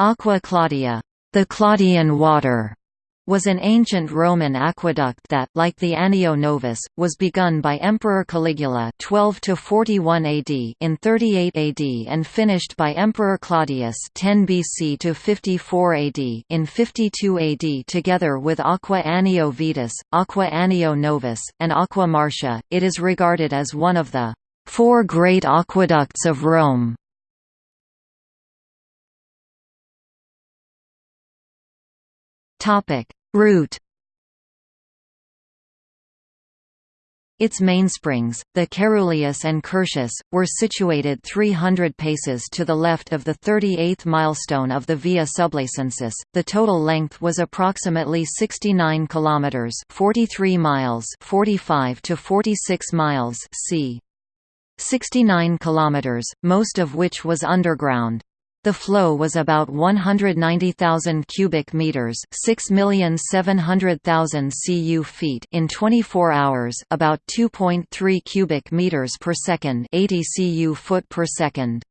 Aqua Claudia, the Claudian water, was an ancient Roman aqueduct that, like the Anio Novus, was begun by Emperor Caligula 12 to 41 AD in 38 AD and finished by Emperor Claudius 10 BC to 54 AD in 52 AD together with Aqua Anio Vetus, Aqua Anio Novus, and Aqua Marcia. It is regarded as one of the four great aqueducts of Rome. Topic: Route Its mainsprings, the Caeruleus and Curtius, were situated 300 paces to the left of the 38th milestone of the Via Sublacensis. The total length was approximately 69 kilometers, 43 miles, 45 to 46 miles, c. 69 kilometers, most of which was underground. The flow was about 190,000 cubic meters, 6,700,000 cu feet in 24 hours, about 2.3 cubic meters per second, 80 cu foot per second.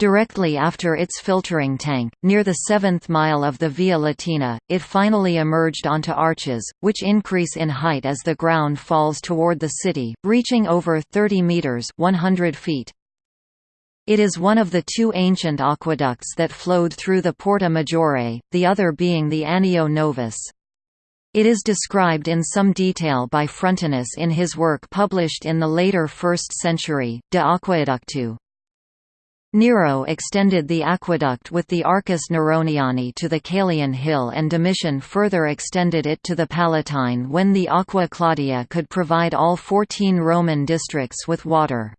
Directly after its filtering tank, near the seventh mile of the Via Latina, it finally emerged onto arches, which increase in height as the ground falls toward the city, reaching over 30 meters 100 feet. It is one of the two ancient aqueducts that flowed through the Porta Maggiore, the other being the Anio Novus. It is described in some detail by Frontinus in his work published in the later 1st century, De Aqueductu. Nero extended the aqueduct with the Arcus Neroniani to the Caelian Hill and Domitian further extended it to the Palatine when the Aqua Claudia could provide all 14 Roman districts with water.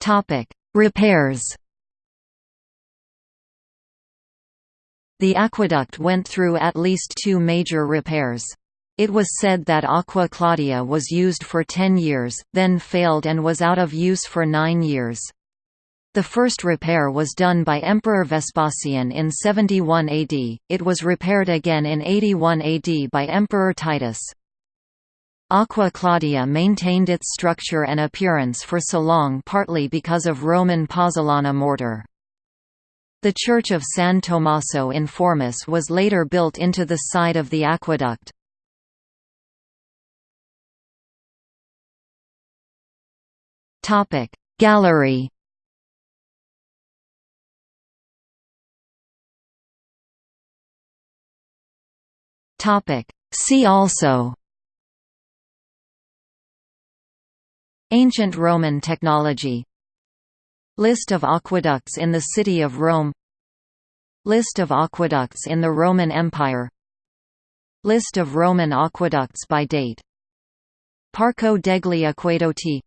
Topic: Repairs. The aqueduct went through at least two major repairs. It was said that Aqua Claudia was used for 10 years, then failed and was out of use for nine years. The first repair was done by Emperor Vespasian in 71 AD, it was repaired again in 81 AD by Emperor Titus. Aqua Claudia maintained its structure and appearance for so long partly because of Roman pozzolana mortar. The church of San Tommaso in Formis was later built into the side of the aqueduct. Gallery See also Ancient Roman technology. List of aqueducts in the city of Rome. List of aqueducts in the Roman Empire. List of Roman aqueducts by date. Parco degli Acquedotti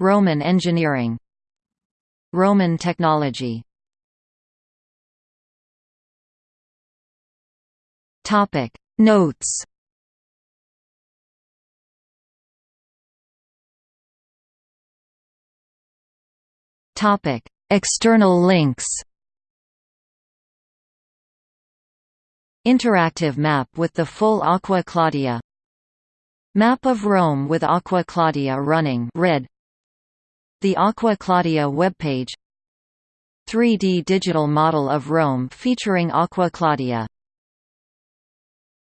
Roman engineering. Roman technology. Notes Topic: External links. Interactive map with the full Aqua Claudia. Map of Rome with Aqua Claudia running red. The Aqua Claudia webpage 3D digital model of Rome featuring Aqua Claudia